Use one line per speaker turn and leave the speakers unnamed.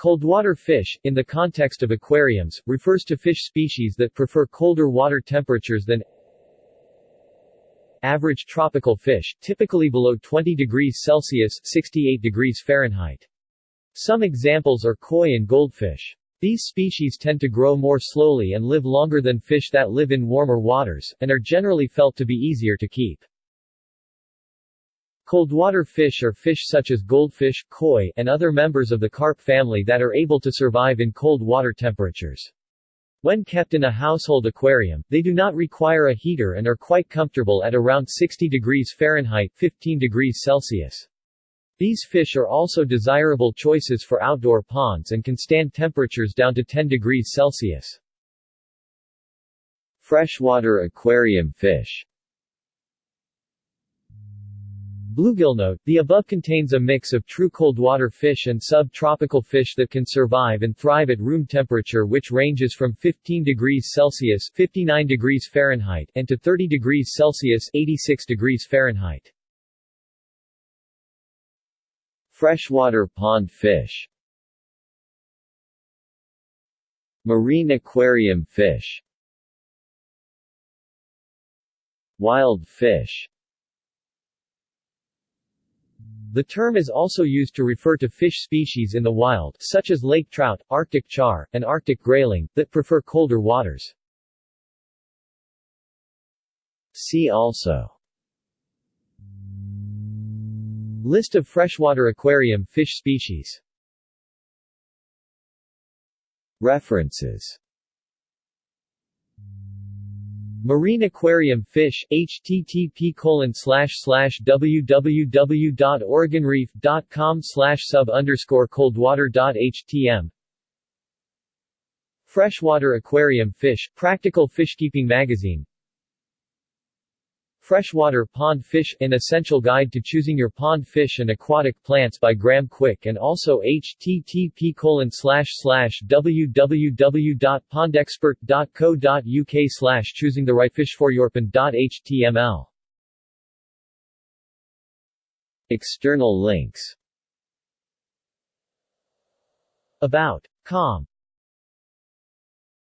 Coldwater fish, in the context of aquariums, refers to fish species that prefer colder water temperatures than average tropical fish, typically below 20 degrees Celsius 68 degrees Fahrenheit. Some examples are koi and goldfish. These species tend to grow more slowly and live longer than fish that live in warmer waters, and are generally felt to be easier to keep. Coldwater fish are fish such as goldfish, koi, and other members of the carp family that are able to survive in cold water temperatures. When kept in a household aquarium, they do not require a heater and are quite comfortable at around 60 degrees Fahrenheit 15 degrees Celsius. These fish are also desirable choices for outdoor ponds and can stand temperatures down to 10 degrees Celsius. Freshwater aquarium fish Bluegill note, the above contains a mix of true coldwater fish and sub-tropical fish that can survive and thrive at room temperature which ranges from 15 degrees Celsius 59 degrees Fahrenheit and to 30 degrees Celsius 86 degrees Fahrenheit. Freshwater pond fish. Marine aquarium fish. Wild fish the term is also used to refer to fish species in the wild such as lake trout, Arctic char, and Arctic grayling, that prefer colder waters. See also List of freshwater aquarium fish species References Marine aquarium fish, http colon www.oregonreef.com sub underscore coldwater.htm Freshwater aquarium fish, Practical Fishkeeping Magazine Freshwater Pond Fish, An Essential Guide to Choosing Your Pond Fish and Aquatic Plants by Graham Quick and also http www.pondexpert.co.uk slash choosing the right fish for your pond.html External links About. Com